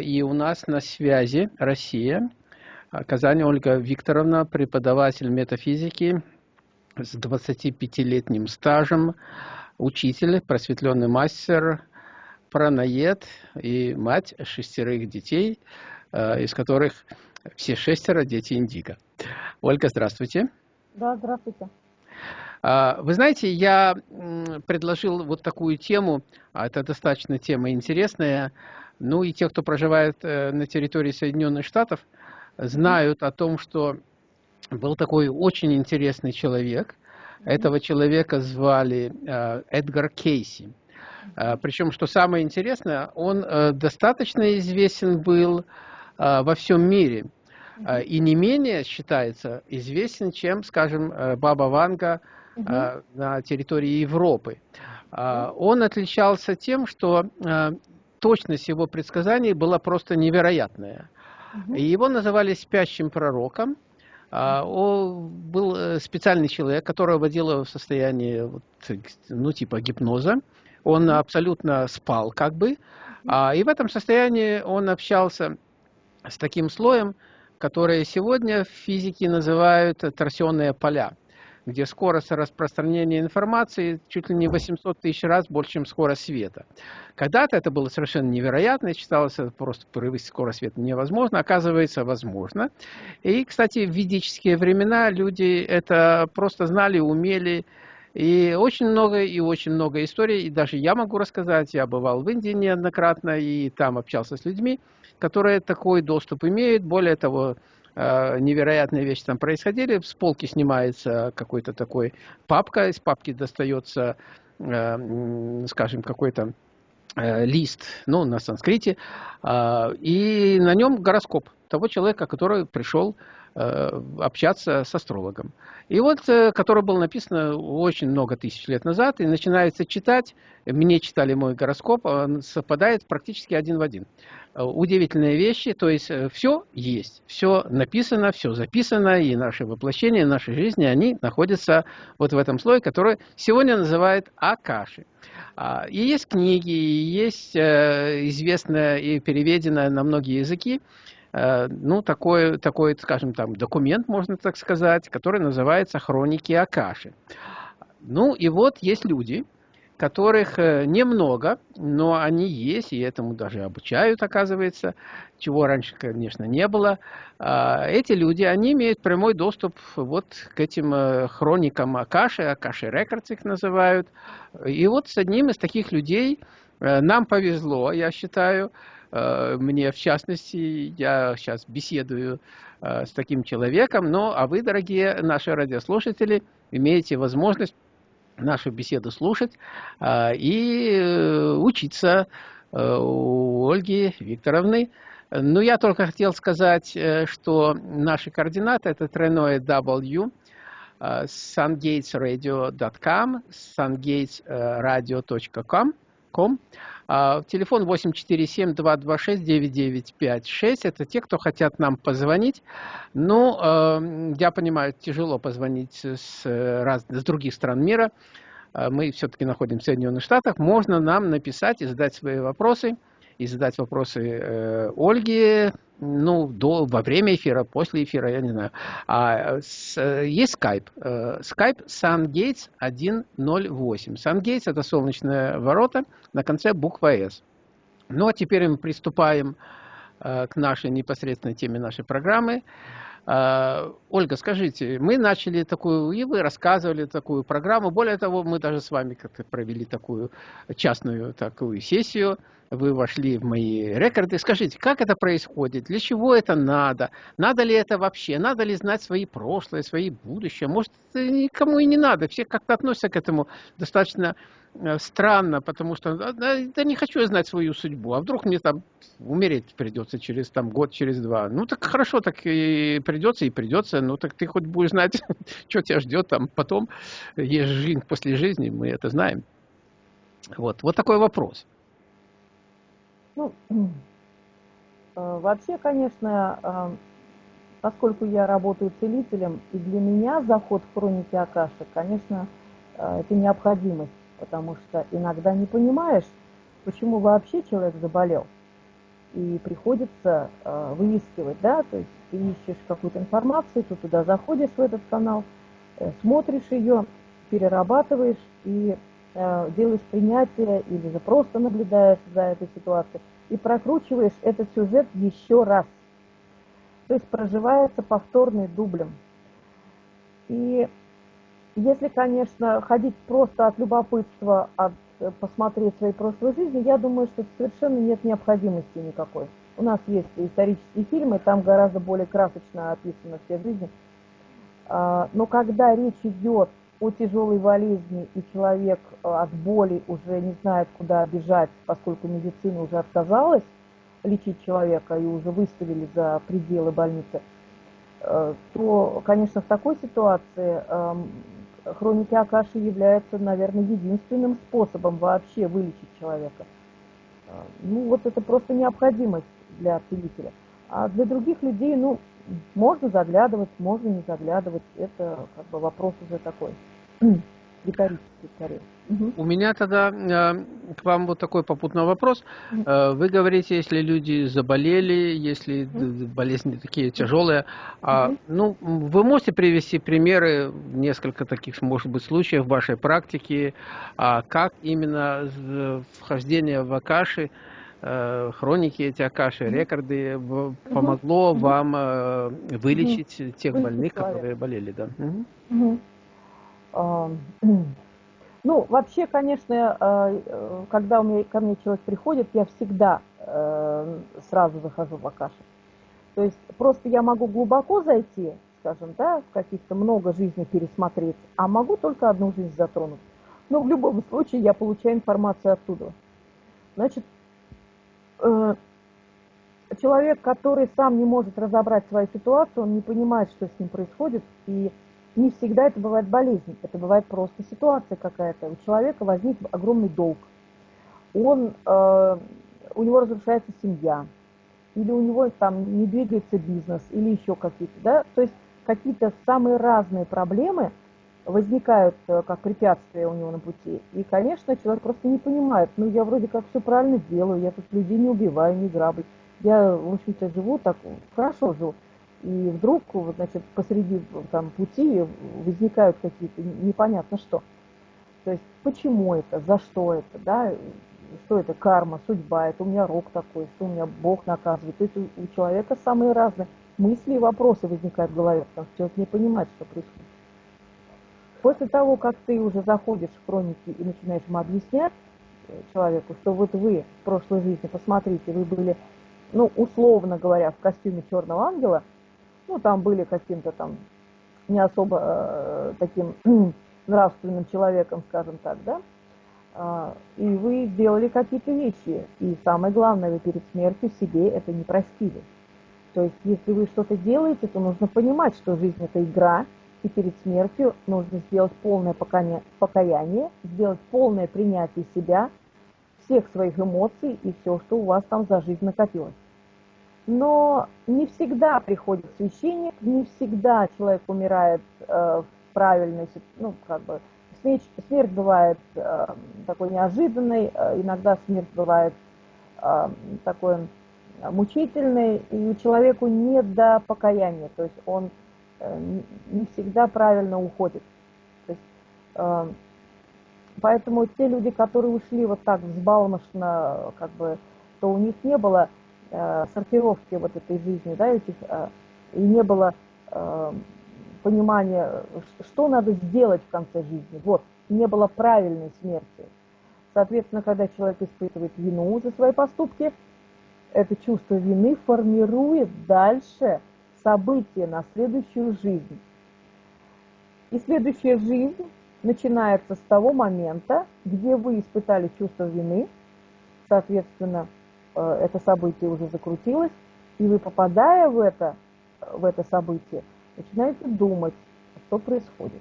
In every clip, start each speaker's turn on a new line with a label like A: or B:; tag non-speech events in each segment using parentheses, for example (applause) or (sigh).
A: И у нас на связи Россия. Казань Ольга Викторовна, преподаватель метафизики с 25-летним стажем, учитель, просветленный мастер, праноед и мать шестерых детей, из которых все шестеро дети Индиго. Ольга, здравствуйте.
B: Да, здравствуйте.
A: А, вы знаете, я предложил вот такую тему, а это достаточно тема интересная, ну и те, кто проживает э, на территории Соединенных Штатов, знают о том, что был такой очень интересный человек. Этого человека звали э, Эдгар Кейси. А, Причем, что самое интересное, он э, достаточно известен был во всем мире. И не менее считается известен, чем, скажем, Баба Ванга – на территории Европы. Он отличался тем, что точность его предсказаний была просто невероятная. Угу. Его называли спящим пророком. Он был э, специальный человек, которого вводило в состояние, ну, типа гипноза. Он абсолютно спал, как бы. И в этом состоянии он общался с таким слоем, которое сегодня в физике называют торсионные поля где скорость распространения информации чуть ли не 800 тысяч раз больше, чем скорость света. Когда-то это было совершенно невероятно, считалось просто превысить скорость света невозможно, оказывается, возможно. И, кстати, в ведические времена люди это просто знали, умели, и очень много, и очень много историй, и даже я могу рассказать, я бывал в Индии неоднократно, и там общался с людьми, которые такой доступ имеют. Более того, невероятные вещи там происходили. С полки снимается какой-то такой папка, из папки достается, э, скажем, какой-то э, лист, ну, на санскрите, и на нем гороскоп того человека, который пришел общаться с астрологом. И вот, который был написан очень много тысяч лет назад, и начинается читать, мне читали мой гороскоп, он совпадает практически один в один. Э, удивительные вещи, то есть э, все есть, все написано, все записано, и наши воплощения, нашей жизни, они находятся вот в этом слое, который сегодня называют Акаши. А, и есть книги, и есть э, известное и переведенное на многие языки, ну, такой, такой, скажем, там, документ, можно так сказать, который называется «Хроники Акаши». Ну, и вот есть люди, которых э, немного, но они есть, и этому даже обучают, оказывается, чего раньше, конечно, не было. А, эти люди, они имеют прямой доступ вот к этим э, хроникам Акаши, Акаши Рекордс их называют. И вот с одним из таких людей э, нам повезло, я считаю, мне в частности, я сейчас беседую с таким человеком, но а вы, дорогие наши радиослушатели, имеете возможность нашу беседу слушать а, и э, учиться э, у Ольги Викторовны. Ну, я только хотел сказать, э, что наши координаты это тройное W, sungatesradio.com, sungatesradio.com, телефон 847-226-9956. Это те, кто хотят нам позвонить. Ну, э, я понимаю, тяжело позвонить с, раз, с других стран мира. А, мы все-таки находимся в Соединенных Штатах. Можно нам написать и задать свои вопросы. И задать вопросы э, Ольге, ну, до, во время эфира, после эфира, я не знаю. А, с, есть Skype. Э, Skype SunGates 108. SunGates – это солнечные ворота на конце буква S. Ну, а теперь мы приступаем э, к нашей непосредственной теме нашей программы. Э, Ольга, скажите, мы начали такую, и вы рассказывали такую программу. Более того, мы даже с вами как-то провели такую частную такую сессию – вы вошли в мои рекорды. Скажите, как это происходит? Для чего это надо? Надо ли это вообще? Надо ли знать свои прошлое, свои будущее? Может, никому и не надо. Все как-то относятся к этому достаточно странно, потому что да, не хочу я знать свою судьбу. А вдруг мне там умереть придется через там, год, через два. Ну так хорошо, так и придется, и придется. Ну так ты хоть будешь знать, (laughs) что тебя ждет там потом. Есть жизнь после жизни, мы это знаем. Вот, вот такой вопрос.
B: Ну, (clears throat) э, вообще, конечно, э, поскольку я работаю целителем, и для меня заход в хроники Акаши, конечно, э, это необходимость, потому что иногда не понимаешь, почему вообще человек заболел. и приходится э, выискивать, да, то есть ты ищешь какую-то информацию, ты туда заходишь в этот канал, э, смотришь ее, перерабатываешь и э, делаешь принятие или же просто наблюдаешь за этой ситуацией и прокручиваешь этот сюжет еще раз. То есть проживается повторный дублем. И если, конечно, ходить просто от любопытства, от э, посмотреть свои прошлые жизни, я думаю, что совершенно нет необходимости никакой. У нас есть исторические фильмы, там гораздо более красочно описаны все жизни. А, но когда речь идет о тяжелой болезни, и человек э, от боли уже не знает, куда бежать, поскольку медицина уже отказалась лечить человека и уже выставили за пределы больницы, э, то, конечно, в такой ситуации эм, хроники Акаши являются, наверное, единственным способом вообще вылечить человека. Э, ну, вот это просто необходимость для целителя. А для других людей, ну, можно заглядывать, можно не заглядывать. Это как бы вопрос уже такой риторический скорее.
A: У меня тогда э, к вам вот такой попутный вопрос. Э, вы говорите, если люди заболели, если болезни такие тяжелые, э, ну, вы можете привести примеры, несколько таких, может быть, случаев в вашей практике, э, как именно вхождение в Акаши, э, хроники эти Акаши, рекорды помогло вам э, вылечить тех больных, которые болели, да? (clears throat)
B: Ну, вообще, конечно, э, э, когда у меня, ко мне человек приходит, я всегда э, сразу захожу в Акаши. То есть просто я могу глубоко зайти, скажем, да, в каких-то много жизней пересмотреть, а могу только одну жизнь затронуть. Но в любом случае я получаю информацию оттуда. Значит, человек, который сам не может разобрать свою ситуацию, он не понимает, что с ним происходит, и не всегда это бывает болезнь, это бывает просто ситуация какая-то. У человека возник огромный долг. Он, э, у него разрушается семья, или у него там не двигается бизнес, или еще какие-то, да, то есть какие-то самые разные проблемы возникают э, как препятствия у него на пути. И, конечно, человек просто не понимает, ну, я вроде как все правильно делаю, я тут людей не убиваю, не граблю. Я, в общем-то, живу так, хорошо живу. И вдруг, значит, посреди там, пути возникают какие-то непонятно что. То есть почему это, за что это, да, что это карма, судьба, это у меня рок такой, что у меня Бог наказывает. То есть у, человека самые разные мысли и вопросы возникают в голове, потому что человек не понимает, что происходит. После того, как ты уже заходишь в хроники и начинаешь ему объяснять э, человеку, что вот вы в прошлой жизни, посмотрите, вы были, ну, условно говоря, в костюме черного ангела – ну, там были каким-то там не особо э, таким (clears throat) нравственным человеком, скажем так, да, э, и вы сделали какие-то вещи, и самое главное, вы перед смертью себе это не простили. То есть, если вы что-то делаете, то нужно понимать, что жизнь – это игра, и перед смертью нужно сделать полное покаяние, сделать полное принятие себя, всех своих эмоций и все, что у вас там за жизнь накопилось. Но не всегда приходит священник, не всегда человек умирает э, в правильной, ну, как бы, смерть, смерть бывает э, такой неожиданной, э, иногда смерть бывает э, такой мучительной, и человеку не до покаяния, то есть он э, не всегда правильно уходит. То есть, э, поэтому те люди, которые ушли вот так взбалмошно, как бы, то у них не было э, сортировки вот этой жизни, да, этих, э, и не было э, понимания, что надо сделать в конце жизни. Вот, не было правильной смерти. Соответственно, когда человек испытывает вину за свои поступки, это чувство вины формирует дальше события на следующую жизнь. И следующая жизнь начинается с того момента, где вы испытали чувство вины, соответственно, это событие уже закрутилось, и вы, попадая в это, в это событие, начинаете думать, что происходит.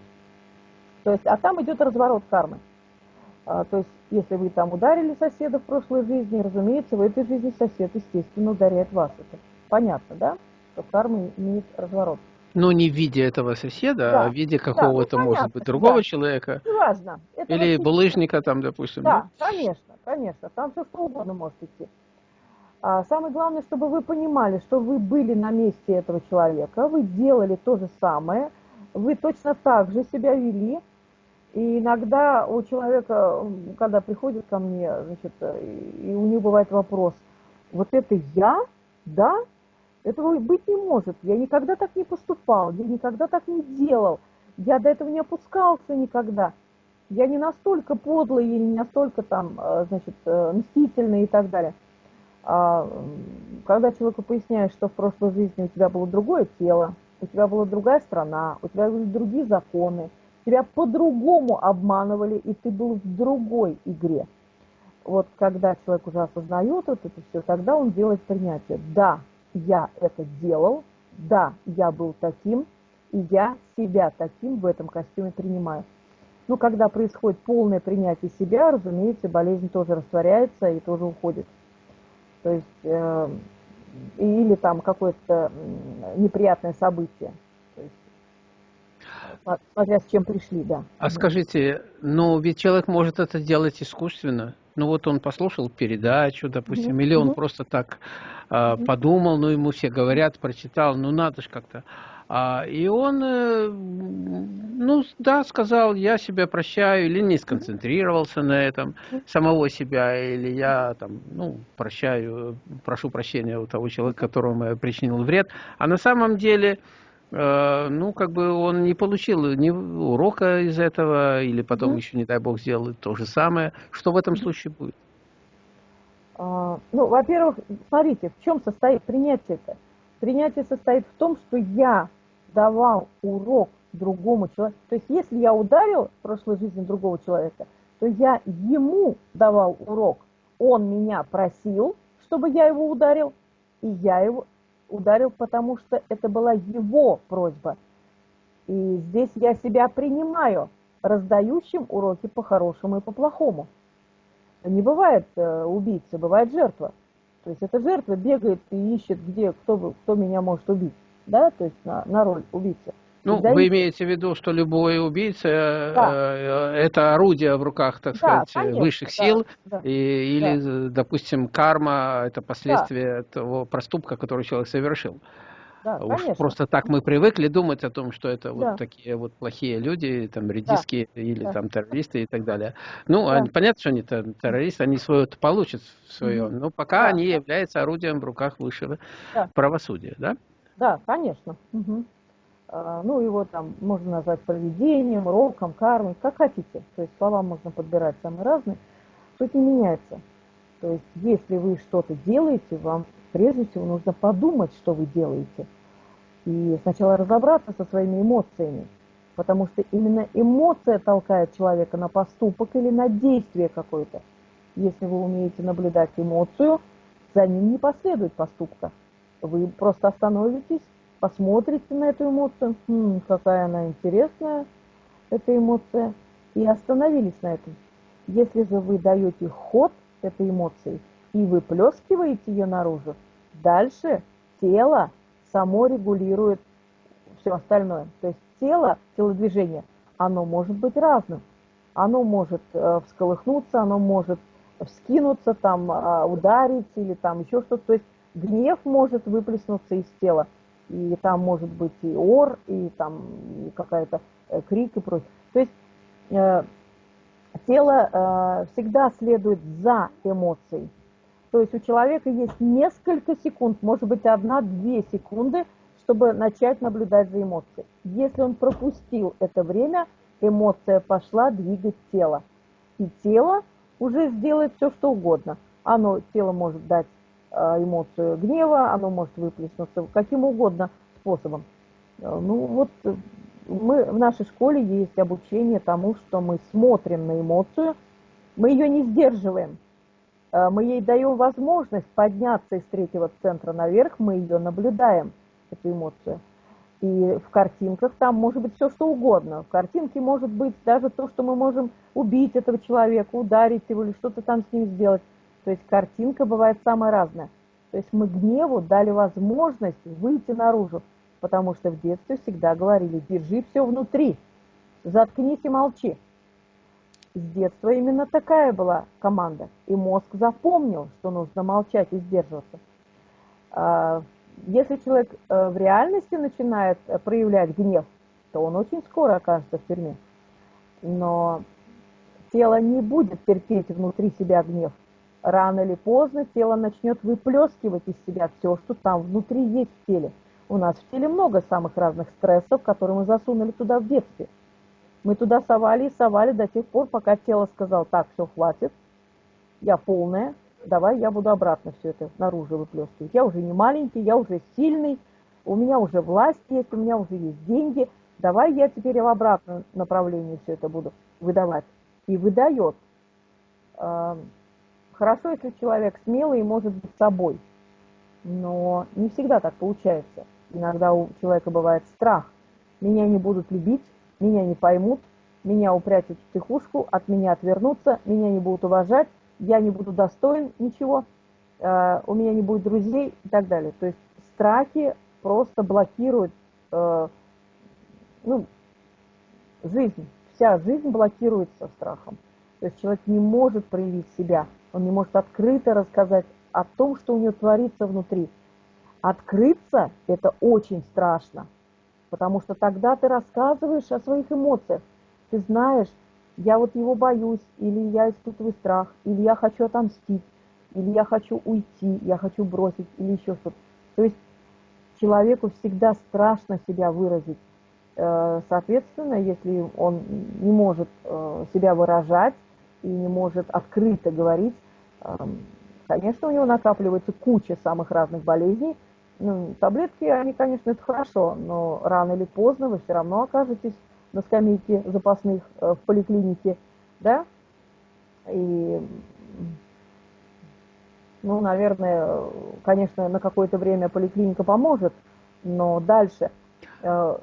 B: То есть, а там идет разворот кармы. А, то есть, если вы там ударили соседа в прошлой жизни, разумеется, в этой жизни сосед, естественно, ударяет вас. Это понятно, да? Что карма имеет разворот.
A: Но не в виде этого соседа, да. а в виде какого-то, да, ну, может быть, другого да. человека.
B: Неважно.
A: Это Или булыжника там, допустим.
B: Да, да, конечно, конечно. Там все что угодно может идти. А самое главное, чтобы вы понимали, что вы были на месте этого человека, вы делали то же самое, вы точно так же себя вели. И иногда у человека, когда приходит ко мне, значит, и у него бывает вопрос, вот это я, да, этого быть не может. Я никогда так не поступал, я никогда так не делал, я до этого не опускался никогда. Я не настолько подлый или не настолько там, э, значит, э, мстительный и так далее. А, когда человеку поясняешь, что в прошлой жизни у тебя было другое тело, у тебя была другая страна, у тебя были другие законы, тебя по-другому обманывали, и ты был в другой игре. Вот когда человек уже осознает вот это все, тогда он делает принятие. Да, я это делал, да, я был таким, и я себя таким в этом костюме принимаю. Ну, когда происходит полное принятие себя, разумеется, болезнь тоже растворяется и тоже уходит. То есть, э, или там какое-то неприятное событие. То есть, смотря с чем пришли, да.
A: А скажите, ну ведь человек может это делать искусственно. Ну вот он послушал передачу, допустим, mm -hmm. или он mm -hmm. просто так э, подумал, ну ему все говорят, прочитал, ну надо же как-то. А, и он, э, ну да, сказал, я себя прощаю, или не сконцентрировался на этом, самого себя, или я там, ну, прощаю, прошу прощения у того человека, которому я причинил вред. А на самом деле, э, ну, как бы он не получил ни урока из этого, или потом еще, не дай бог, сделает то же самое. Что в этом случае будет?
B: А, ну, во-первых, смотрите, в чем состоит принятие-то? Принятие состоит в том, что я давал урок другому человеку. То есть если я ударил в прошлой жизни другого человека, то я ему давал урок. Он меня просил, чтобы я его ударил, и я его ударил, потому что это была его просьба. И здесь я себя принимаю раздающим уроки по-хорошему и по-плохому. Не бывает э, убийцы, бывает жертва. То есть эта жертва бегает и ищет, где, кто, кто меня может убить да, то есть на, на роль убийцы.
A: Ну, вы имеете в виду, что любой убийца э, да. э, это орудие в руках, так да, сказать, конечно, высших сил, да, и, или, да. допустим, карма это последствие да. того проступка, который человек совершил. Да, Уж конечно. просто так мы привыкли думать о том, что это да. вот такие вот плохие люди, там редиски да. или да. там террористы и так далее. Ну, да. они, понятно, что они террористы, они свое получат свое, mm но пока да. они являются орудием в руках высшего да. правосудия, да?
B: Да, конечно. Угу. А, ну, его там можно назвать проведением, роком, кармой, как хотите. То есть слова можно подбирать самые разные. Суть не меняется. То есть если вы что-то делаете, вам прежде всего нужно подумать, что вы делаете. И сначала разобраться со своими эмоциями. Потому что именно эмоция толкает человека на поступок или на действие какое-то. Если вы умеете наблюдать эмоцию, за ним не последует поступка. Вы просто остановитесь, посмотрите на эту эмоцию, хм, какая она интересная, эта эмоция, и остановились на этом. Если же вы даете ход этой эмоции и выплескиваете ее наружу, дальше тело само регулирует все остальное. То есть тело, телодвижение, оно может быть разным. Оно может э, всколыхнуться, оно может вскинуться, там, э, ударить или там еще что-то. То есть гнев может выплеснуться из тела. И там может быть и ор, и там какая-то э, крик и прочее. То есть э, тело э, всегда следует за эмоцией. То есть у человека есть несколько секунд, может быть одна-две секунды, чтобы начать наблюдать за эмоцией. Если он пропустил это время, эмоция пошла двигать тело. И тело уже сделает все, что угодно. Оно, тело может дать эмоцию гнева, оно может выплеснуться каким угодно способом. Э, ну вот э, мы в нашей школе есть обучение тому, что мы смотрим на эмоцию, мы ее не сдерживаем, мы ей даем возможность подняться из третьего центра наверх, мы ее наблюдаем, эту эмоцию. И в картинках там может быть все, что угодно. В картинке может быть даже то, что мы можем убить этого человека, ударить его или что-то там с ним сделать. То есть картинка бывает самая разная. То есть мы гневу дали возможность выйти наружу, потому что в детстве всегда говорили, держи все внутри, заткнись и молчи. с детства именно такая была команда. И мозг запомнил, что нужно молчать и сдерживаться. А, если человек э, в реальности начинает э, проявлять гнев, то он очень скоро окажется в тюрьме. Но тело не будет терпеть внутри себя гнев. Рано или поздно тело начнет выплескивать из себя все, что там внутри есть в теле. У нас в теле много самых разных стрессов, которые мы засунули туда в детстве. Мы туда совали и совали до тех пор, пока тело сказал, так, все, хватит, я полная, давай я буду обратно все это наружу выплескивать. Я уже не маленький, я уже сильный, у меня уже власть есть, у меня уже есть деньги, давай я теперь в обратном направлении все это буду выдавать. И выдает. Хорошо, если человек смелый и может быть собой, но не всегда так получается. Иногда у человека бывает страх. Меня не будут любить, меня не поймут, меня упрячут в психушку, от меня отвернутся, меня не будут уважать, я не буду достоин ничего, э, у меня не будет друзей и так далее. То есть страхи просто блокируют э, ну, жизнь. Вся жизнь блокируется страхом. То есть человек не может проявить себя, он не может открыто рассказать о том, что у него творится внутри. Открыться – это очень страшно, потому что тогда ты рассказываешь о своих эмоциях. Ты знаешь, я вот его боюсь, или я испытываю страх, или я хочу отомстить, или я хочу уйти, я хочу бросить, или еще что-то. То есть человеку всегда страшно себя выразить. Э, соответственно, если он не может э, себя выражать и не может открыто говорить, эм, конечно, у него накапливается куча самых разных болезней, ну, таблетки, они, конечно, это хорошо, но рано или поздно вы все равно окажетесь на скамейке запасных э, в поликлинике, да, и, ну, наверное, конечно, на какое-то время поликлиника поможет, но дальше э,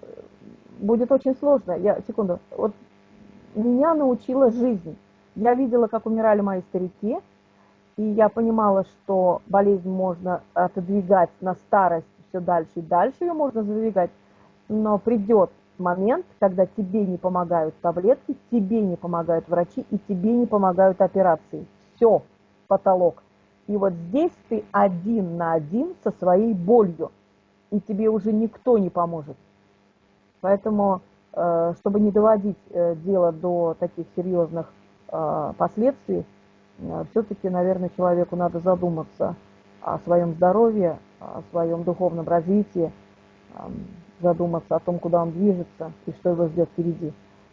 B: будет очень сложно. Я, секунду, вот меня научила жизнь. Я видела, как умирали мои старики, и я понимала, что болезнь можно отодвигать на старость все дальше и дальше ее можно задвигать, но придет момент, когда тебе не помогают таблетки, тебе не помогают врачи и тебе не помогают операции. Все, потолок. И вот здесь ты один на один со своей болью, и тебе уже никто не поможет. Поэтому, э, чтобы не доводить э, дело до таких серьезных последствий, Э, все-таки, наверное, человеку надо задуматься о своем здоровье, о своем духовном развитии, задуматься о том, куда он движется и что его ждет впереди.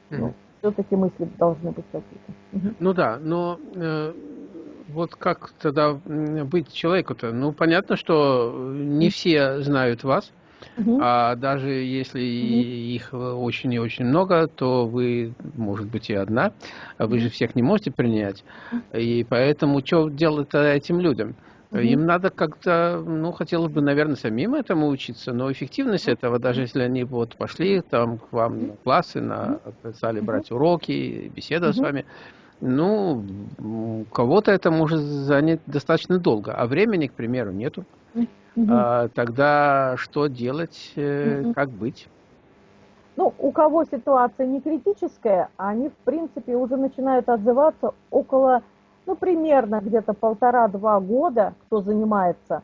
B: Mm-hmm. Ну, все-таки мысли должны быть какие-то.
A: Ну да, но э, вот как тогда быть человеку-то? Ну, понятно, что не все знают вас, Угу. А даже если угу. их очень и очень много, то вы, может быть, и одна. А вы же всех не можете принять. И поэтому что делать этим людям? Им надо как-то, ну, хотелось бы, наверное, самим этому учиться, но эффективность этого, даже если они вот пошли там к вам на классы, на, стали брать уроки, угу. с вами, ну, кого-то это может занять достаточно долго, а времени, к примеру, нету. Угу. А, тогда что делать, угу. как быть?
B: Ну, у кого ситуация не критическая, они, в принципе, уже начинают отзываться около, ну, примерно где-то полтора-два года, кто занимается,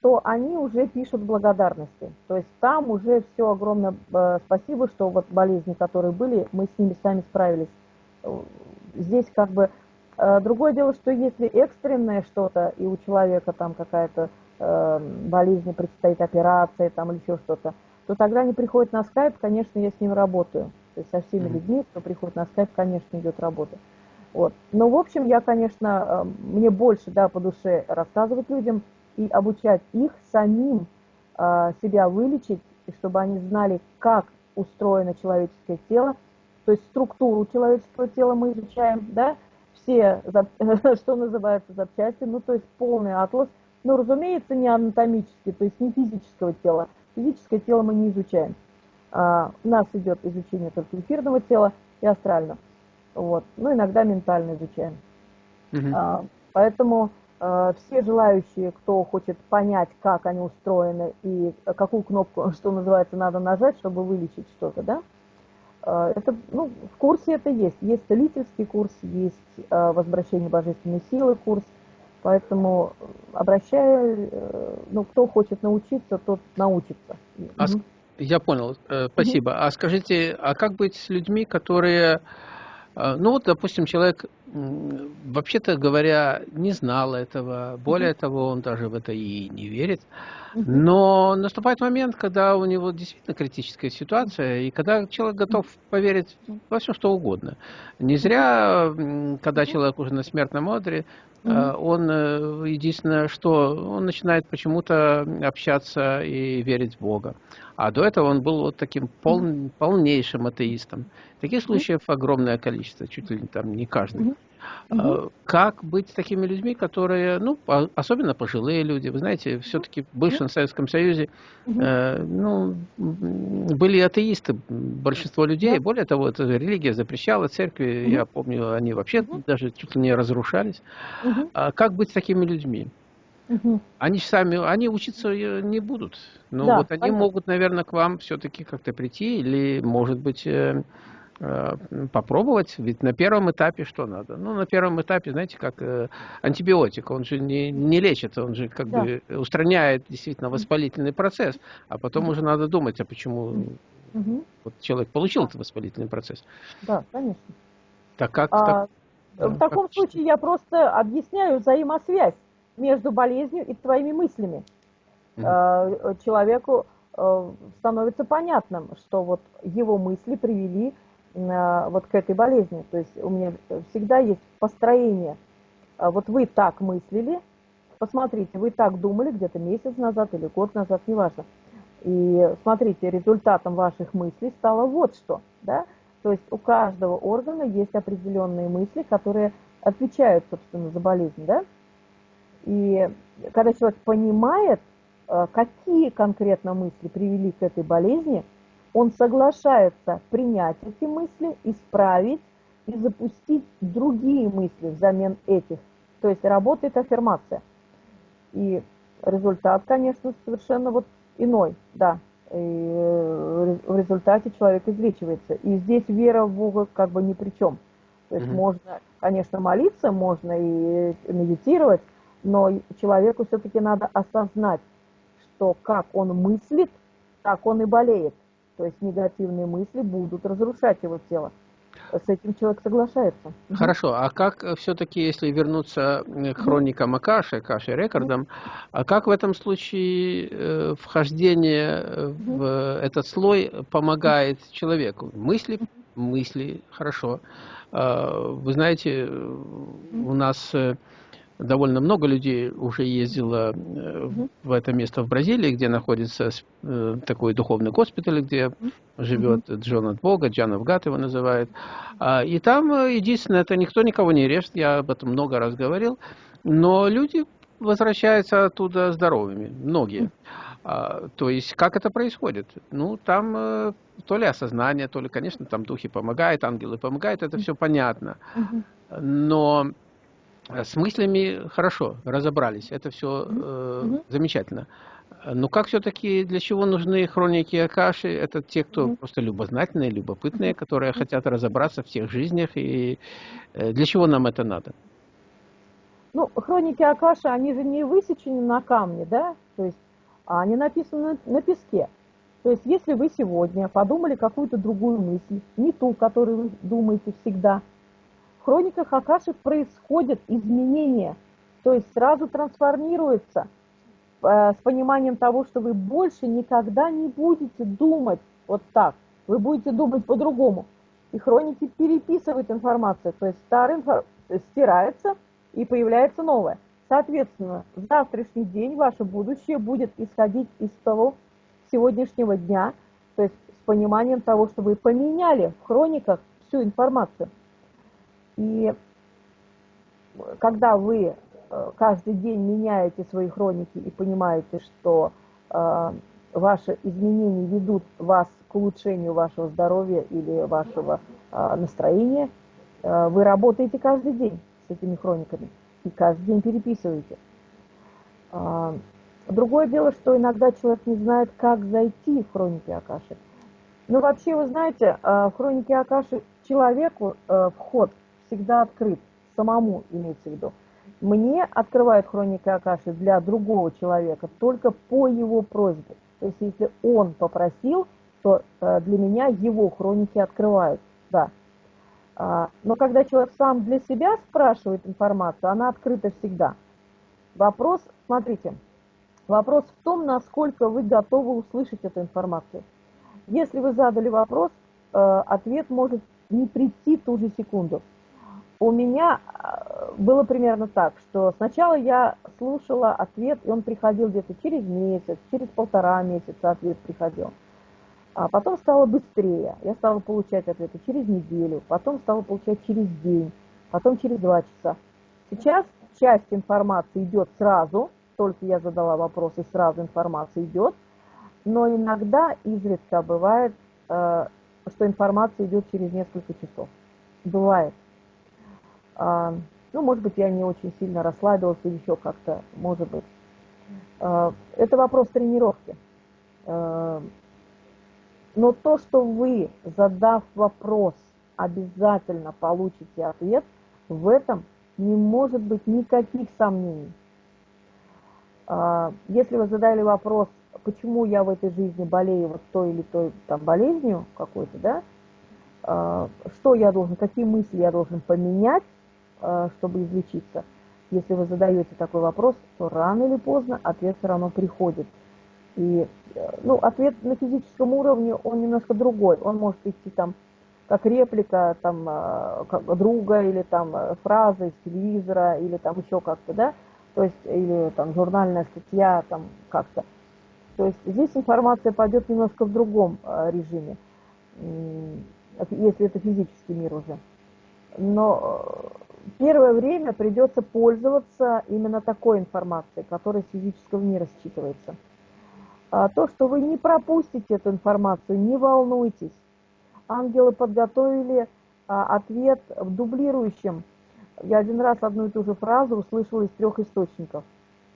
B: то они уже пишут благодарности. То есть там уже все огромное э, спасибо, что вот болезни, которые были, мы с ними сами справились. Здесь как бы... Э, другое дело, что если экстренное что-то, и у человека там какая-то э, болезни, предстоит операция там или еще что-то, то тогда они приходят на скайп, конечно, я с ним работаю. То есть со всеми людьми, кто приходит на скайп, конечно, идет работа. Вот. Но, в общем, я, конечно, э, мне больше да, по душе рассказывать людям и обучать их самим э, себя вылечить, и чтобы они знали, как устроено человеческое тело, то есть структуру человеческого тела мы изучаем, да, все, (laughs) что называется, запчасти, ну, то есть полный атлас – но, ну, разумеется, не анатомически, то есть не физического тела. Физическое тело мы не изучаем. А, у нас идет изучение только эфирного тела и астрального. Вот. Ну, иногда ментально изучаем. Угу. А, поэтому а, все желающие, кто хочет понять, как они устроены и какую кнопку, (laughs) что называется, надо нажать, чтобы вылечить что-то, да, Э, это, ну, в курсе это есть. Есть целительский курс, есть э, возвращение божественной силы курс. Поэтому обращаю, ну, кто хочет научиться, тот научится.
A: А, угу. Я понял, спасибо. Угу. А скажите, а как быть с людьми, которые, ну вот, допустим, человек вообще-то говоря, не знал этого. Более того, он даже в это и не верит. Но наступает момент, когда у него действительно критическая ситуация, и когда человек готов поверить во все, что угодно. Не зря, когда человек уже на смертном одре, а, он э, единственное, что он начинает почему-то общаться и верить в Бога. А до этого он был вот таким пол, полнейшим атеистом. Таких случаев огромное количество, чуть ли там не каждый. Угу. Как быть с такими людьми, которые, ну, особенно пожилые люди, вы знаете, все-таки в бывшем Советском Союзе, угу. э, ну, были атеисты, большинство людей, более того, эта религия запрещала, церкви, угу. я помню, они вообще даже чуть ли не разрушались. А как быть с такими людьми? Угу. Они сами, они учиться не будут. Но да, вот они понятно. могут, наверное, к вам все-таки как-то прийти, или, может быть, э, Э, попробовать, ведь на первом этапе что надо? Ну, на первом этапе, знаете, как э, антибиотик, он же не, не лечит, он же как да. бы устраняет действительно воспалительный процесс, а потом уже надо думать, а почему mm вот человек получил этот воспалительный процесс.
B: Да, конечно.
A: Так как...
B: А, так, в да, таком как... случае я просто объясняю взаимосвязь между болезнью и твоими мыслями. mm Человеку становится понятным, что вот его мысли привели вот к этой болезни. То есть у меня всегда есть построение. А вот вы так мыслили, посмотрите, вы так думали где-то месяц назад или год назад, неважно. И смотрите, результатом ваших мыслей стало вот что. Да? То есть у каждого органа есть определенные мысли, которые отвечают, собственно, за болезнь. Да? И когда человек понимает, э, какие конкретно мысли привели к этой болезни – он соглашается принять эти мысли, исправить и запустить другие мысли взамен этих. То есть работает аффирмация. И результат, конечно, совершенно вот иной, да. И э, в результате человек излечивается. И здесь вера в Бога как бы ни при чем. То есть mm-hmm. можно, конечно, молиться, можно и медитировать, но человеку все-таки надо осознать, что как он мыслит, так он и болеет. То есть негативные мысли будут разрушать его тело. С этим человек соглашается.
A: Хорошо, а как все-таки, если вернуться к хроникам Акаши, Акаши рекордам, а как в этом случае э, вхождение в этот слой помогает человеку? Мысли, мысли, хорошо. А, вы знаете, у нас э, довольно много людей уже ездило э, в это место в Бразилии, где находится э, такой духовный госпиталь, где живет Джон от Бога, Джан Авгат его называют. А, и там э, единственное, это никто никого не режет, я об этом много раз говорил, но люди возвращаются оттуда здоровыми, многие. А, то есть, как это происходит? Ну, там то ли осознание, то ли, конечно, там духи помогают, ангелы помогают, это все понятно. Но с мыслями хорошо, разобрались, это все э, угу. замечательно. Но как все-таки, для чего нужны хроники Акаши? Это те, кто угу. просто любознательные, любопытные, которые хотят разобраться в всех жизнях. И э, для чего нам это надо?
B: Ну, хроники Акаши, они же не высечены на камне, да? То есть а они написаны на песке. То есть если вы сегодня подумали какую-то другую мысль, не ту, которую вы думаете всегда – хрониках Акаши происходят изменения, то есть сразу трансформируется э, с пониманием того, что вы больше никогда не будете думать вот так, вы будете думать по-другому. И хроники переписывают информацию, то есть старая информация стирается и появляется новая. Соответственно, в завтрашний день ваше будущее будет исходить из того сегодняшнего дня, то есть с пониманием того, что вы поменяли в хрониках всю информацию. И когда вы э, каждый день меняете свои хроники и понимаете, что э, ваши изменения ведут вас к улучшению вашего здоровья или вашего э, настроения, вы работаете каждый день с этими хрониками и каждый день переписываете. Э, другое дело, что иногда человек не знает, как зайти в хроники Акаши. Ну, вообще, вы знаете, в хронике Акаши человеку вход всегда открыт, самому имеется в виду. Мне открывает хроника Акаши для другого человека только по его просьбе. То есть, если он попросил, то для меня его хроники открывают, да. А, но когда человек сам для себя спрашивает информацию, она открыта всегда. Вопрос, смотрите, вопрос в том, насколько вы готовы услышать эту информацию. Если вы задали вопрос, э, ответ может не прийти ту же секунду. У меня э, было примерно так, что сначала я слушала ответ, и он приходил где-то через месяц, через полтора месяца ответ приходил. А потом стало быстрее. Я стала получать ответы через неделю, потом стала получать через день, потом через два часа. Сейчас часть информации идет сразу, только я задала вопрос, и сразу информация идет, но иногда, изредка бывает, э, что информация идет через несколько часов. Бывает. А, ну, может быть, я не очень сильно расслабилась или еще как-то, может быть. А, это вопрос тренировки. Э, но то, что вы, задав вопрос, обязательно получите ответ, в этом не может быть никаких сомнений. А, если вы задали вопрос, почему я в этой жизни болею вот той или той там, болезнью какой-то, да, а, что я должен, какие мысли я должен поменять, а, чтобы излечиться, если вы задаете такой вопрос, то рано или поздно ответ все равно приходит. И ну, ответ на физическом уровне, он немножко другой. Он может идти там как реплика там, а, как друга или там фраза из телевизора или там еще как-то, да, то есть или там журнальная статья там как-то. То есть здесь информация пойдет немножко в другом режиме, если это физический мир уже. Но э, первое время придется пользоваться именно такой информацией, которая с физического мира считывается. А то, что вы не пропустите эту информацию, не волнуйтесь. Ангелы подготовили а, ответ в дублирующем. Я один раз одну и ту же фразу услышала из трех источников.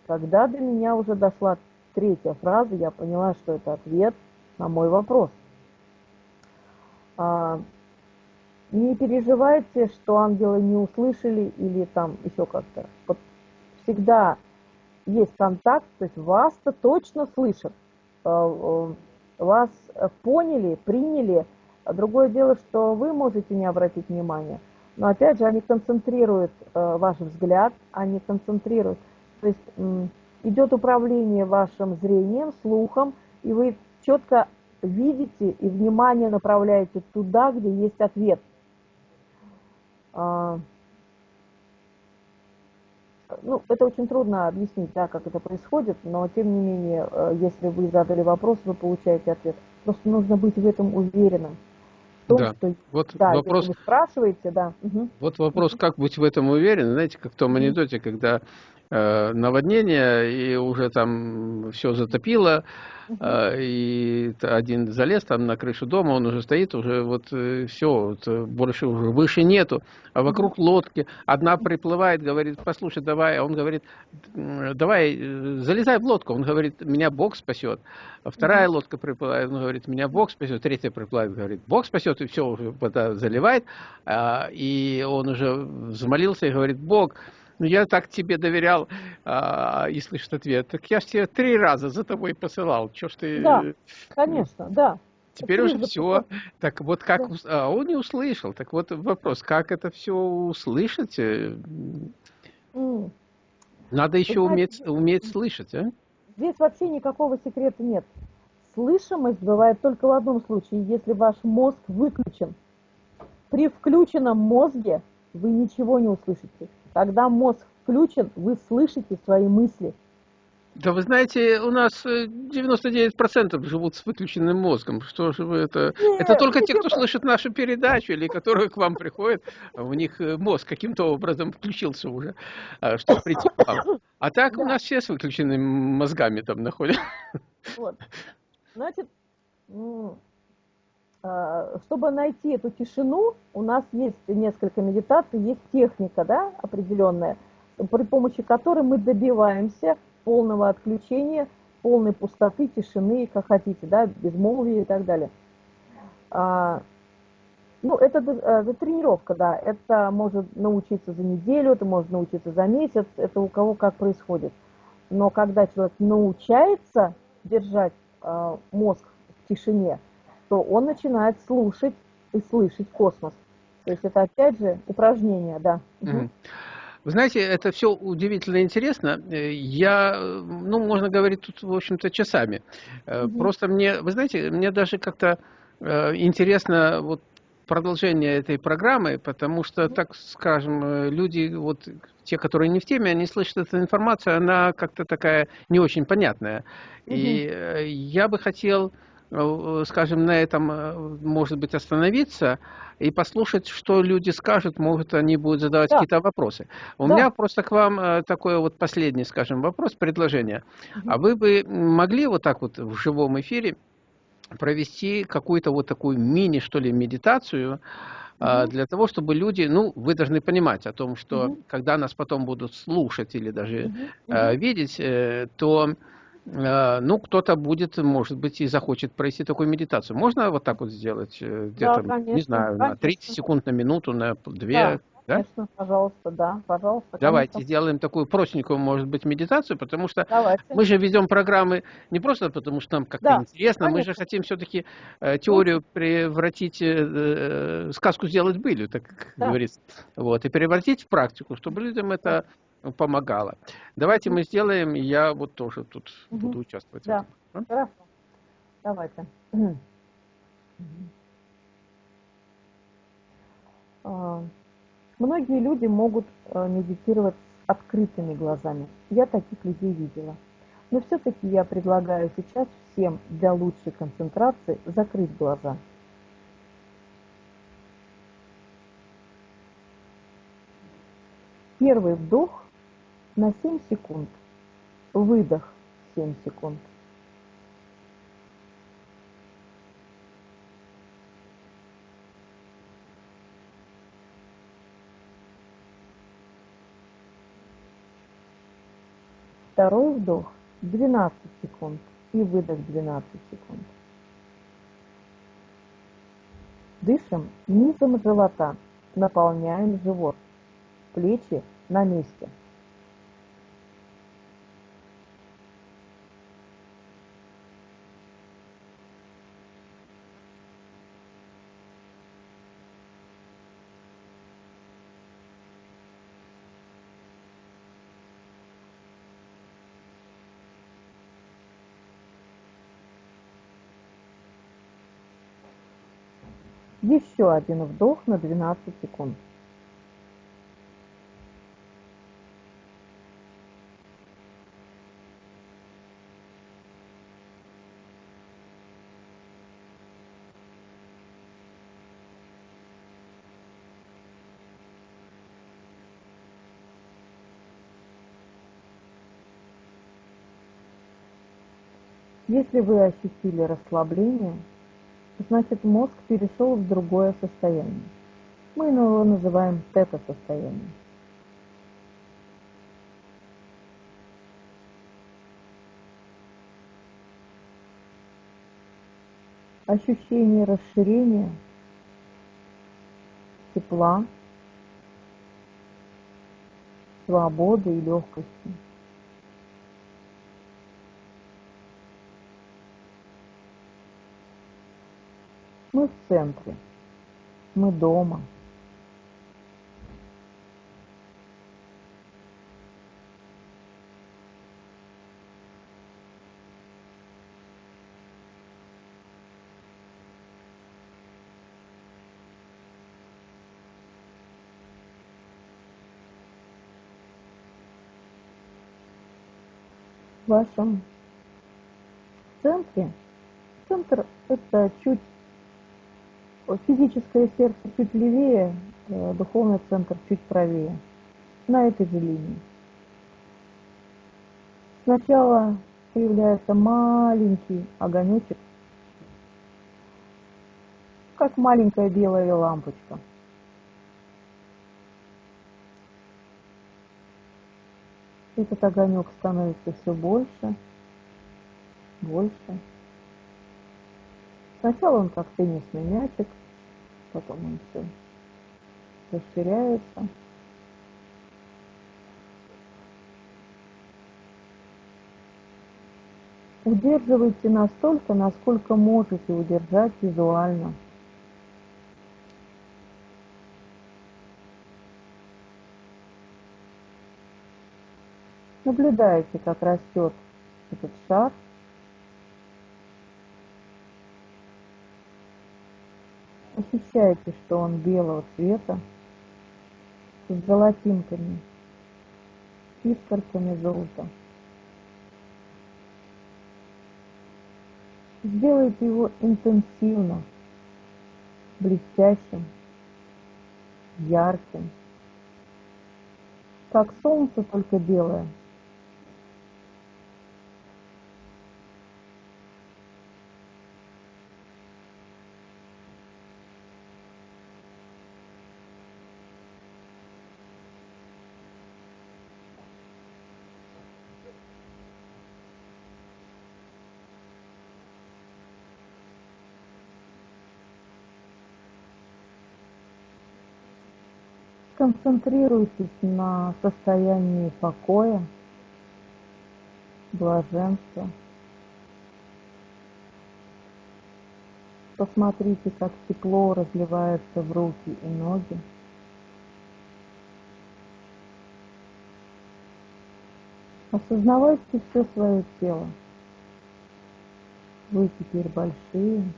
B: Когда до меня уже дошла третья фраза, я поняла, что это ответ на мой вопрос. А, не переживайте, что ангелы не услышали или там еще как-то. Вот всегда есть контакт, то есть вас-то точно слышат. Э, э, вас поняли, приняли. Другое дело, что вы можете не обратить внимания. Но опять же, они концентрируют э, ваш взгляд, они концентрируют. То есть идет управление вашим зрением, слухом, и вы четко видите и внимание направляете туда, где есть ответ. А, ну, это очень трудно объяснить, да, как это происходит, но тем не менее, э, если вы задали вопрос, вы получаете ответ. Просто нужно быть в этом уверенным.
A: В том, да. Что, вот
B: да,
A: вопрос,
B: вы спрашиваете, да.
A: Угу. Вот вопрос, как быть в этом уверенным, знаете, как в том анекдоте, когда наводнение, и уже там все затопило, э, и один залез там на крышу дома, он уже стоит, уже вот э, все, вот, больше уже выше нету, а вокруг лодки, одна приплывает, говорит, послушай, давай, а он говорит, давай, залезай в лодку, он говорит, меня Бог спасет, а вторая лодка приплывает, он говорит, меня Бог спасет, третья приплывает, говорит, Бог спасет, и все, вода заливает, а, и он уже взмолился и говорит, Бог, ну, я так тебе доверял, а, и слышит ответ. Так я же тебе три раза за тобой посылал. Че ж ты...
B: Да, конечно, да.
A: Теперь уже все. Так вот как... Да. А, он не услышал. Так вот вопрос, как это все услышать? Mm. Надо еще знаете, уметь, уметь слышать, а?
B: Здесь вообще никакого секрета нет. Слышимость бывает только в одном случае, если ваш мозг выключен. При включенном мозге вы ничего не услышите. Когда мозг включен, вы слышите свои мысли.
A: Да вы знаете, у нас 99% э, живут с выключенным мозгом. Что же вы это... Нет, это только те, кто слышит нашу передачу или которые к вам приходят, у них э, мозг каким-то образом включился уже, а, чтобы прийти к вам. А так да. у нас все с выключенными мозгами там находятся.
B: Вот. Значит, а, чтобы найти эту тишину, у нас есть несколько медитаций, есть техника да, определенная, при помощи которой мы добиваемся полного отключения, полной пустоты, тишины, как хотите, да, безмолвия и так далее. А, ну, это, это тренировка, да. Это может научиться за неделю, это может научиться за месяц, это у кого как происходит. Но когда человек научается держать э, мозг в тишине, то он начинает слушать и слышать космос. То есть это опять же упражнение, да.
A: Угу. Вы знаете, это все удивительно интересно. Я, ну, можно говорить тут, в общем-то, часами. Угу. Просто мне, вы знаете, мне даже как-то э, интересно вот продолжение этой программы, потому что, так скажем, э, люди, вот те, которые не в теме, они слышат эту информацию, она как-то такая не очень понятная. Угу. И я бы хотел Э, скажем, на этом, э, может быть, остановиться и послушать, что люди скажут, может, они будут задавать да. какие-то вопросы. У да. меня просто к вам э, такой вот последний, скажем, вопрос, предложение. Угу. А вы бы могли вот так вот в живом эфире провести какую-то вот такую мини, что ли, медитацию, угу. для того, чтобы люди, ну, вы должны понимать о том, что угу. когда нас потом будут слушать или даже угу. видеть, то Э, ну, кто-то будет, может быть, и захочет провести такую медитацию. Можно вот так вот сделать? Э, где-то, да, не знаю, конечно. на 30 секунд, на минуту, на 2? Да,
B: да? конечно, пожалуйста, да, пожалуйста.
A: Давайте конечно. сделаем такую простенькую, может быть, медитацию, потому что Давайте. мы же ведем программы не просто потому, что нам как-то да, интересно, конечно. мы же хотим все-таки э, теорию превратить, э, э, сказку сделать былью, так да. говорится, вот, и превратить в практику, чтобы людям это помогала. Давайте мы сделаем, я вот тоже тут угу. буду участвовать.
B: Да, хорошо. Давайте. (clears throat) А, многие люди могут а, медитировать с открытыми глазами. Я таких людей видела. Но все-таки я предлагаю сейчас всем для лучшей концентрации закрыть глаза. Первый вдох на 7 секунд. Выдох 7 секунд. Второй вдох 12 секунд и выдох 12 секунд. Дышим низом живота, наполняем живот, плечи на месте – Еще один вдох на 12 секунд. Если вы ощутили расслабление, значит мозг перешел в другое состояние. Мы его называем тета-состояние. Ощущение расширения, тепла, свободы и легкости – Мы в центре. Мы дома. В вашем центре, центр это чуть Физическое сердце чуть левее, э, духовный центр чуть правее. На этой же линии. Сначала появляется маленький огонечек, как маленькая белая лампочка. Этот огонек становится все больше, больше Сначала он как теннисный мячик, потом он все расширяется. Удерживайте настолько, насколько можете удержать визуально. Наблюдаете, как растет этот шар. Ощущаете, что он белого цвета, с золотинками, искорками золота. Сделайте его интенсивно, блестящим, ярким, как солнце, только белое – Концентрируйтесь на состоянии покоя, блаженства. Посмотрите, как тепло разливается в руки и ноги. Осознавайте все свое тело. Вы теперь большие,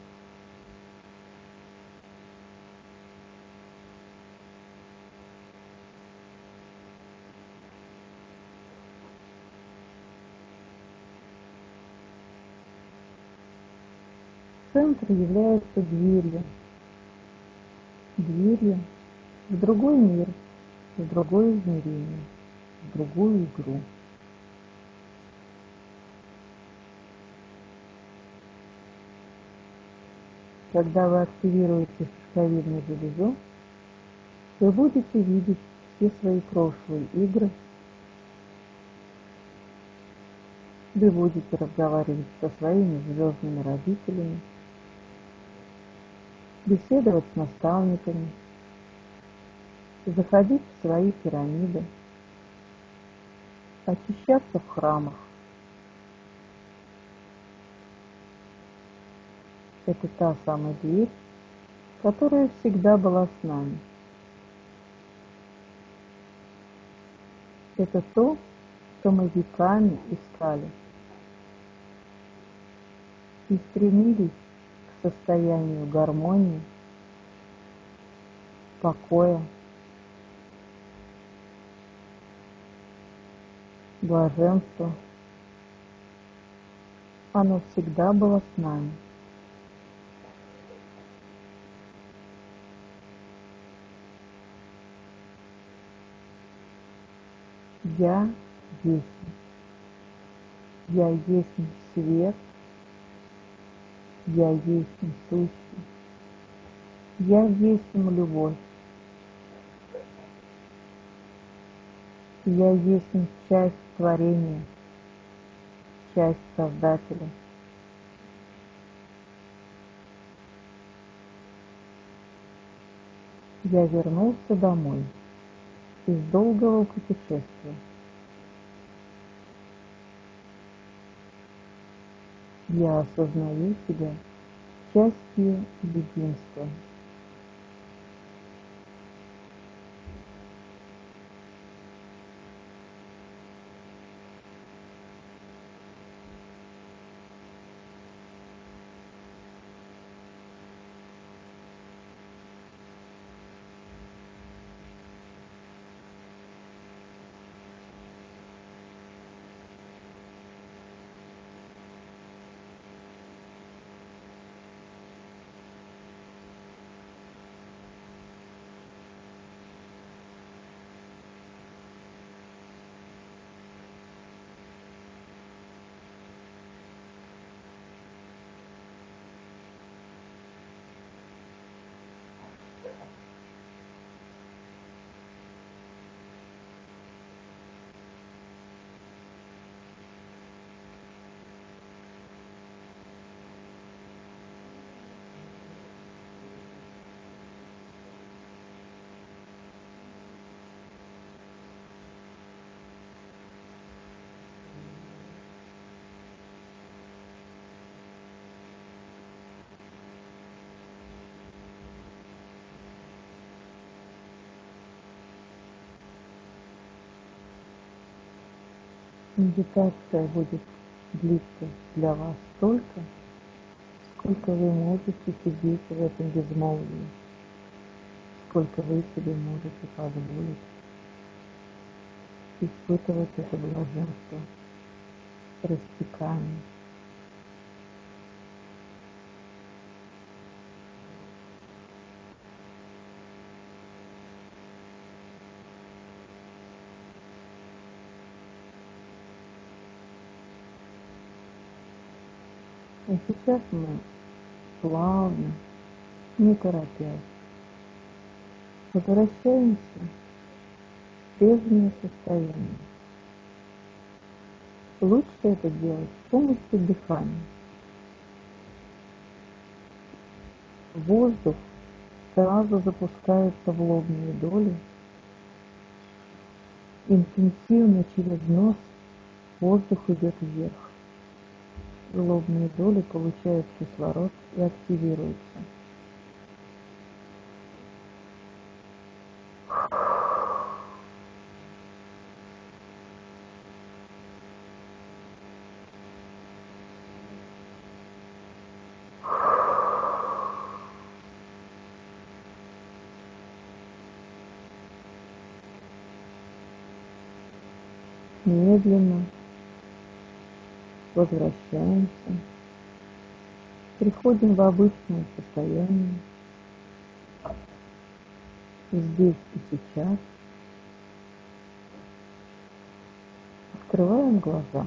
B: Центр является дверью. Дверью в другой мир, в другое измерение, в другую игру. Когда вы активируете шишковидную железу, вы будете видеть все свои прошлые игры, вы будете разговаривать со своими звездными родителями, беседовать с наставниками, заходить в свои пирамиды, очищаться в храмах. Это та самая дверь, которая всегда была с нами. Это то, что мы веками искали и стремились состоянию гармонии, покоя, блаженства. Оно всегда было с нами. Я есть. Я есть свет, я есть сущий, я есть любовь. Я есть часть творения, часть Создателя. Я вернулся домой из долгого путешествия. Я осознаю себя частью единства. Медитация будет длиться для вас столько, сколько вы можете сидеть в этом безмолвии, сколько вы себе можете позволить испытывать это блаженство, растекание. И сейчас мы плавно, не торопясь, возвращаемся в прежнее состояние. Лучше это делать с помощью дыхания. Воздух сразу запускается в лобные доли. Интенсивно через нос воздух идет вверх лобные доли получают кислород и активируются. Возвращаемся, приходим в обычное состояние, здесь и сейчас, открываем глаза.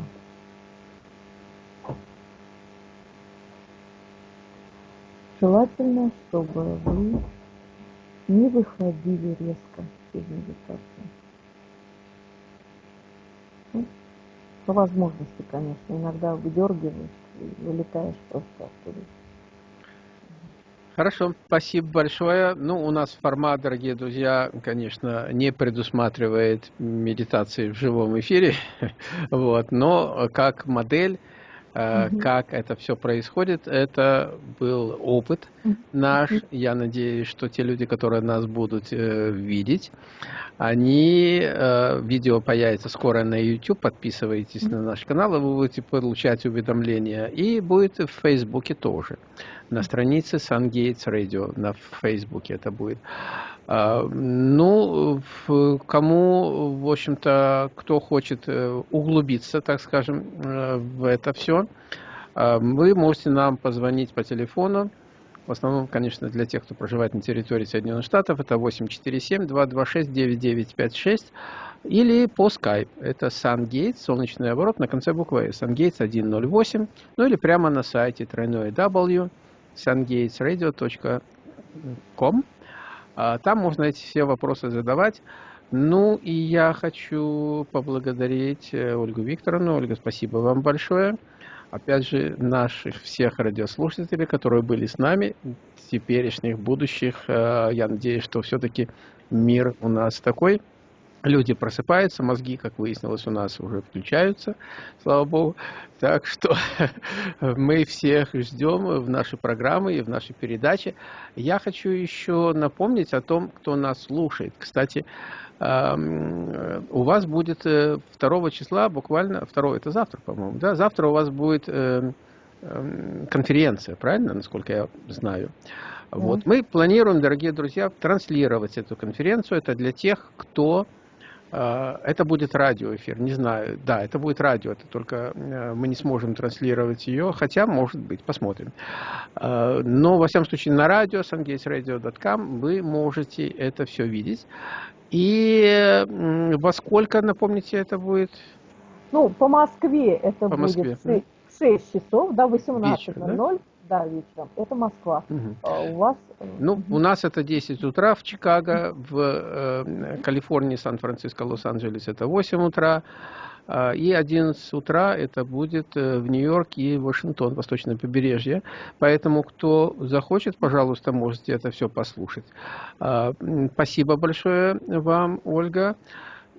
B: Желательно, чтобы вы не выходили резко из медитации. По возможности, конечно. Иногда выдергиваешь и вылетаешь просто оттуда.
A: Хорошо, спасибо большое. Ну, у нас формат, дорогие друзья, конечно, не предусматривает медитации в живом эфире, (laughs) вот, но как модель угу. как это все происходит. Это был опыт наш. Я надеюсь, что те люди, которые нас будут э, видеть, они, э, видео появится скоро на YouTube, подписывайтесь на наш канал, и вы будете получать уведомления. И будет в Фейсбуке тоже. На странице Sun Gates Radio на Фейсбуке это будет. А, ну, кому, в общем-то, кто хочет э, углубиться, так скажем, э, в это все, а, вы можете нам позвонить по телефону. В основном, конечно, для тех, кто проживает на территории Соединенных Штатов, это 847-226-9956 или по Skype. Это SunGates, солнечный оборот на конце буквы S. SunGates 108, ну или прямо на сайте тройной W sungatesradio.com. А, там можно эти все вопросы задавать. Ну и я хочу поблагодарить э, Ольгу Викторовну. Ольга, спасибо вам большое. Опять же, наших всех радиослушателей, которые были с нами, теперешних, будущих. Э, я надеюсь, что все-таки мир у нас такой, люди просыпаются, мозги, как выяснилось, у нас уже включаются, слава богу. Так что (laughs) мы всех ждем в нашей программы и в нашей передаче. Я хочу еще напомнить о том, кто нас слушает. Кстати, у вас будет 2 э, числа, буквально, 2 это завтра, по-моему, да, завтра у вас будет э, конференция, правильно, насколько я знаю. Вот. Мы планируем, дорогие друзья, транслировать эту конференцию. Это для тех, кто это будет радиоэфир, не знаю. Да, это будет радио, это только э, мы не сможем транслировать ее, хотя, может быть, посмотрим. А, но, во всяком случае, на радио, sungatesradio.com вы можете это все видеть. И во сколько, напомните, это будет?
B: Ну, по Москве это по будет Москве. 6 часов, да, 18.00. Да? Да, вечером. Это Москва. Угу. А у вас?
A: Э, ну, у нас это 10 утра в Чикаго, в э, Калифорнии, Сан-Франциско, Лос-Анджелес это 8 утра. А, и 11 утра это будет э, в Нью-Йорк и Вашингтон, восточное побережье. Поэтому, кто захочет, пожалуйста, можете это все послушать. А, спасибо большое вам, Ольга.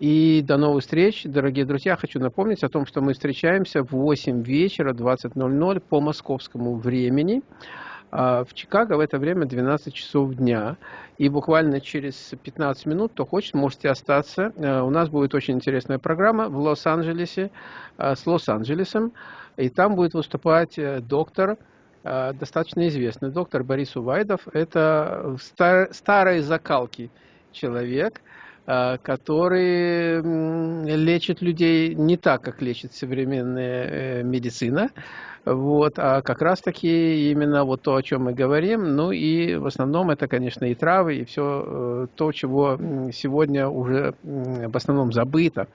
A: И до новых встреч, дорогие друзья. Хочу напомнить о том, что мы встречаемся в 8 вечера, 20.00 по московскому времени. А в Чикаго в это время 12 часов дня. И буквально через 15 минут, кто хочет, можете остаться. Э, у нас будет очень интересная программа в Лос-Анджелесе э, с Лос-Анджелесом. И там будет выступать э, доктор, достаточно известный доктор Борис Увайдов. Это стар, старой закалки человек, который лечит людей не так, как лечит современная медицина. Вот, а как раз-таки именно вот то, о чем мы говорим, ну и в основном это, конечно, и травы, и все э, то, чего сегодня уже в основном забыто.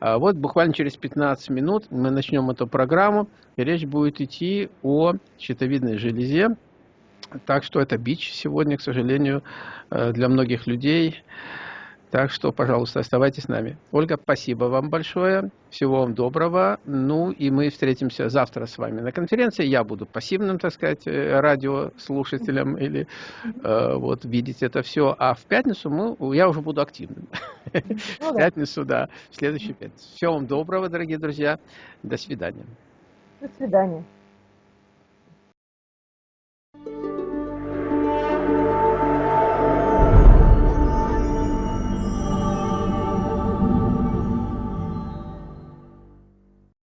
A: А вот буквально через 15 минут мы начнем эту программу, и речь будет идти о щитовидной железе. Так что это бич сегодня, к сожалению, э, для многих людей. Так что, пожалуйста, оставайтесь с нами. Ольга, спасибо вам большое. Всего вам доброго. Ну и мы встретимся завтра с вами на конференции. Я буду пассивным, так сказать, э, радиослушателем или э, вот видеть это все. А в пятницу мы, я уже буду активным. Ну, в пятницу, да, в следующую пятницу. Всего вам доброго, дорогие друзья. До свидания.
B: До свидания.